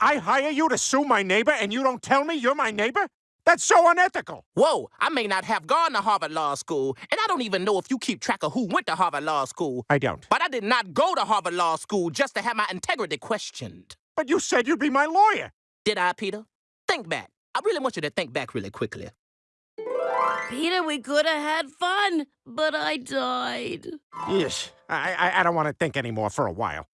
I hire you to sue my neighbor and you don't tell me you're my neighbor? That's so unethical. Whoa, I may not have gone to Harvard Law School, and I don't even know if you keep track of who went to Harvard Law School. I don't. But I did not go to Harvard Law School just to have my integrity questioned. But you said you'd be my lawyer. Did I, Peter? Think back. I really want you to think back really quickly. Peter, we could have had fun, but I died. Yes. I, I, I don't want to think anymore for a while.